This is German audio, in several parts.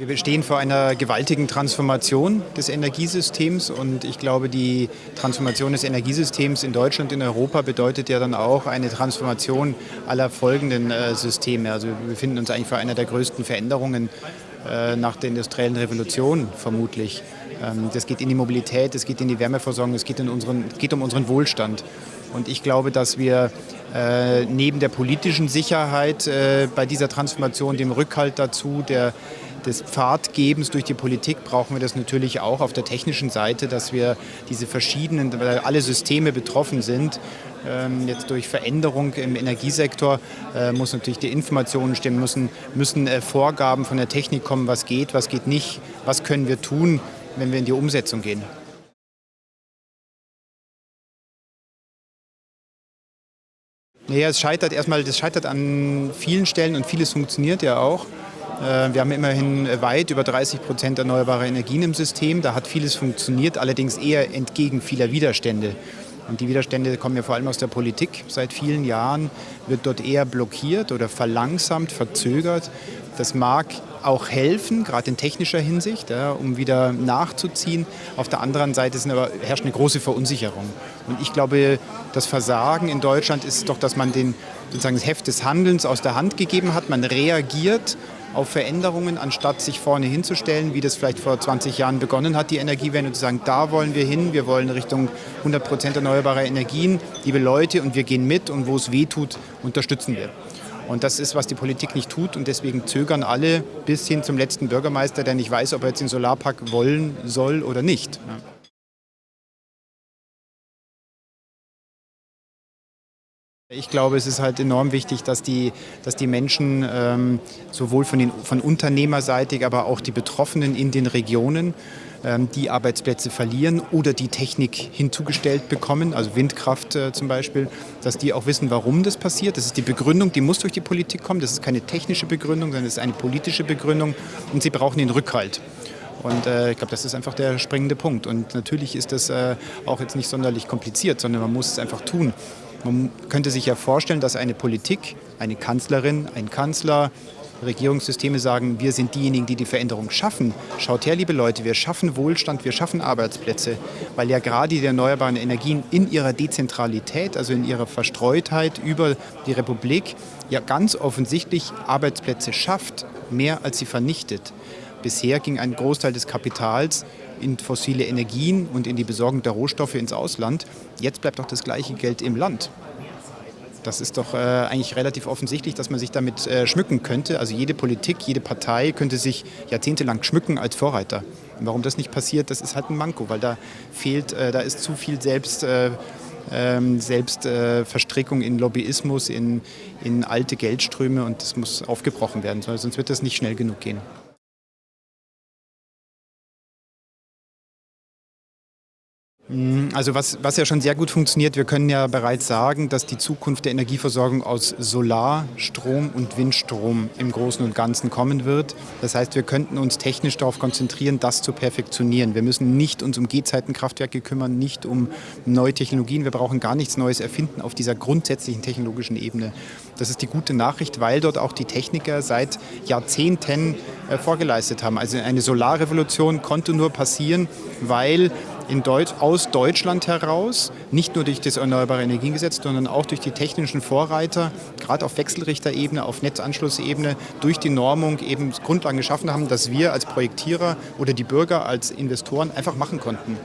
Wir stehen vor einer gewaltigen Transformation des Energiesystems und ich glaube, die Transformation des Energiesystems in Deutschland, in Europa bedeutet ja dann auch eine Transformation aller folgenden äh, Systeme. Also wir befinden uns eigentlich vor einer der größten Veränderungen äh, nach der industriellen Revolution vermutlich. Ähm, das geht in die Mobilität, es geht in die Wärmeversorgung, es geht, geht um unseren Wohlstand. Und ich glaube, dass wir äh, neben der politischen Sicherheit bei dieser Transformation, dem Rückhalt dazu, der des Pfadgebens durch die Politik brauchen wir das natürlich auch auf der technischen Seite, dass wir diese verschiedenen, weil alle Systeme betroffen sind, ähm, jetzt durch Veränderung im Energiesektor äh, muss natürlich die Informationen stimmen, müssen, müssen äh, Vorgaben von der Technik kommen, was geht, was geht nicht, was können wir tun, wenn wir in die Umsetzung gehen. Naja, es scheitert erstmal, das scheitert an vielen Stellen und vieles funktioniert ja auch. Äh, wir haben immerhin weit über 30 Prozent erneuerbare Energien im System. Da hat vieles funktioniert, allerdings eher entgegen vieler Widerstände. Und die Widerstände kommen ja vor allem aus der Politik. Seit vielen Jahren wird dort eher blockiert oder verlangsamt, verzögert. Das mag auch helfen, gerade in technischer Hinsicht, ja, um wieder nachzuziehen. Auf der anderen Seite aber, herrscht eine große Verunsicherung. Und ich glaube, das Versagen in Deutschland ist doch, dass man den, sozusagen das Heft des Handelns aus der Hand gegeben hat. Man reagiert auf Veränderungen, anstatt sich vorne hinzustellen, wie das vielleicht vor 20 Jahren begonnen hat, die Energiewende, und zu sagen, da wollen wir hin, wir wollen Richtung 100 Prozent erneuerbare Energien, liebe Leute, und wir gehen mit und wo es weh tut, unterstützen wir. Und das ist, was die Politik nicht tut und deswegen zögern alle bis hin zum letzten Bürgermeister, der nicht weiß, ob er jetzt den Solarpark wollen soll oder nicht. Ich glaube, es ist halt enorm wichtig, dass die, dass die Menschen ähm, sowohl von, den, von unternehmerseitig, aber auch die Betroffenen in den Regionen ähm, die Arbeitsplätze verlieren oder die Technik hinzugestellt bekommen, also Windkraft äh, zum Beispiel, dass die auch wissen, warum das passiert. Das ist die Begründung, die muss durch die Politik kommen. Das ist keine technische Begründung, sondern es ist eine politische Begründung und sie brauchen den Rückhalt. Und äh, ich glaube, das ist einfach der springende Punkt. Und natürlich ist das äh, auch jetzt nicht sonderlich kompliziert, sondern man muss es einfach tun. Man könnte sich ja vorstellen, dass eine Politik, eine Kanzlerin, ein Kanzler, Regierungssysteme sagen, wir sind diejenigen, die die Veränderung schaffen. Schaut her, liebe Leute, wir schaffen Wohlstand, wir schaffen Arbeitsplätze, weil ja gerade die erneuerbaren Energien in ihrer Dezentralität, also in ihrer Verstreutheit über die Republik, ja ganz offensichtlich Arbeitsplätze schafft, mehr als sie vernichtet. Bisher ging ein Großteil des Kapitals in fossile Energien und in die Besorgung der Rohstoffe ins Ausland. Jetzt bleibt doch das gleiche Geld im Land. Das ist doch äh, eigentlich relativ offensichtlich, dass man sich damit äh, schmücken könnte. Also jede Politik, jede Partei könnte sich jahrzehntelang schmücken als Vorreiter. Und warum das nicht passiert, das ist halt ein Manko, weil da fehlt, äh, da ist zu viel selbst äh, ähm, Selbstverstrickung in Lobbyismus, in, in alte Geldströme und das muss aufgebrochen werden, sonst wird das nicht schnell genug gehen. Also was, was ja schon sehr gut funktioniert, wir können ja bereits sagen, dass die Zukunft der Energieversorgung aus Solarstrom und Windstrom im Großen und Ganzen kommen wird. Das heißt, wir könnten uns technisch darauf konzentrieren, das zu perfektionieren. Wir müssen nicht uns um Gehzeitenkraftwerke kümmern, nicht um neue Technologien. Wir brauchen gar nichts Neues erfinden auf dieser grundsätzlichen technologischen Ebene. Das ist die gute Nachricht, weil dort auch die Techniker seit Jahrzehnten äh, vorgeleistet haben. Also eine Solarrevolution konnte nur passieren, weil in Deutsch, aus Deutschland heraus, nicht nur durch das Erneuerbare Energiengesetz, sondern auch durch die technischen Vorreiter, gerade auf Wechselrichterebene, auf Netzanschlussebene, durch die Normung eben Grundlagen geschaffen haben, dass wir als Projektierer oder die Bürger als Investoren einfach machen konnten.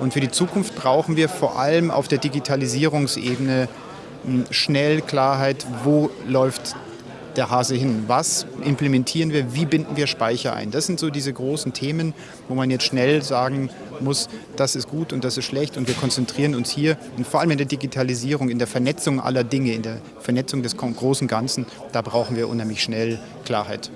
Und für die Zukunft brauchen wir vor allem auf der Digitalisierungsebene hm, schnell Klarheit, wo läuft der Hase hin? Was implementieren wir? Wie binden wir Speicher ein? Das sind so diese großen Themen, wo man jetzt schnell sagen muss, das ist gut und das ist schlecht und wir konzentrieren uns hier und vor allem in der Digitalisierung, in der Vernetzung aller Dinge, in der Vernetzung des großen Ganzen, da brauchen wir unheimlich schnell Klarheit.